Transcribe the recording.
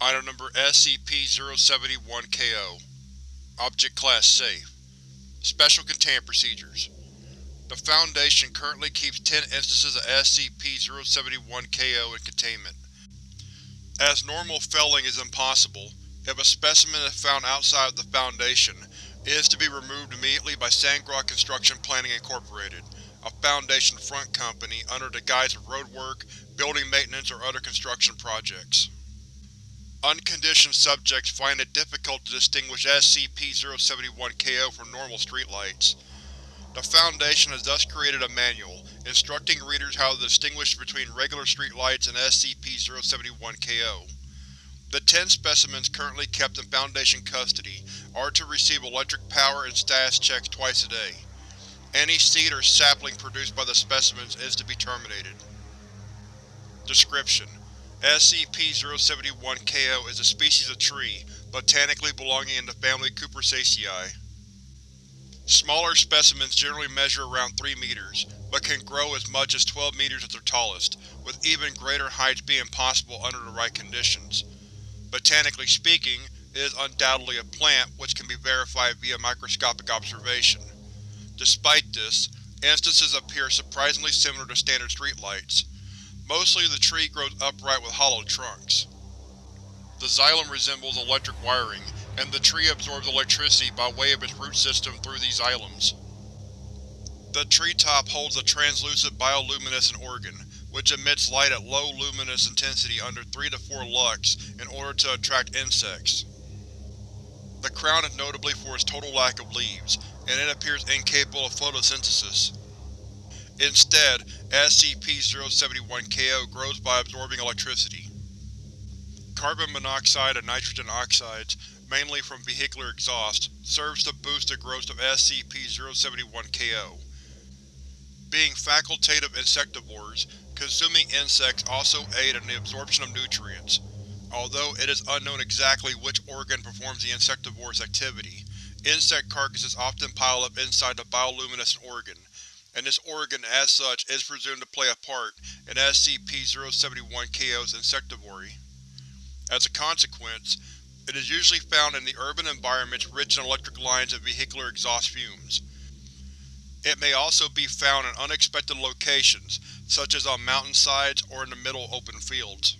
Item Number SCP-071-KO Object Class Safe Special Containment Procedures The Foundation currently keeps 10 instances of SCP-071-KO in containment. As normal felling is impossible, if a specimen is found outside of the Foundation, it is to be removed immediately by Sandgroth Construction Planning Incorporated, a Foundation front company under the guise of roadwork, building maintenance, or other construction projects. Unconditioned subjects find it difficult to distinguish SCP-071-KO from normal streetlights. The Foundation has thus created a manual, instructing readers how to distinguish between regular streetlights and SCP-071-KO. The ten specimens currently kept in Foundation custody are to receive electric power and status checks twice a day. Any seed or sapling produced by the specimens is to be terminated. Description: SCP-071-KO is a species of tree, botanically belonging in the family Cupressaceae. Smaller specimens generally measure around 3 meters, but can grow as much as 12 meters at their tallest, with even greater heights being possible under the right conditions. Botanically speaking, it is undoubtedly a plant which can be verified via microscopic observation. Despite this, instances appear surprisingly similar to standard streetlights. Mostly the tree grows upright with hollow trunks. The xylem resembles electric wiring, and the tree absorbs electricity by way of its root system through these xylems. The tree top holds a translucent bioluminescent organ, which emits light at low luminous intensity under 3 to 4 lux in order to attract insects. The crown is notably for its total lack of leaves, and it appears incapable of photosynthesis. Instead, SCP-071-KO grows by absorbing electricity. Carbon monoxide and nitrogen oxides, mainly from vehicular exhaust, serves to boost the growth of SCP-071-KO. Being facultative insectivores, consuming insects also aid in the absorption of nutrients. Although it is unknown exactly which organ performs the insectivore's activity, insect carcasses often pile up inside the bioluminescent organ, and this organ as such is presumed to play a part in SCP-071-KO's insectivory. As a consequence, it is usually found in the urban environments rich in electric lines and vehicular exhaust fumes. It may also be found in unexpected locations, such as on mountainsides or in the middle open fields.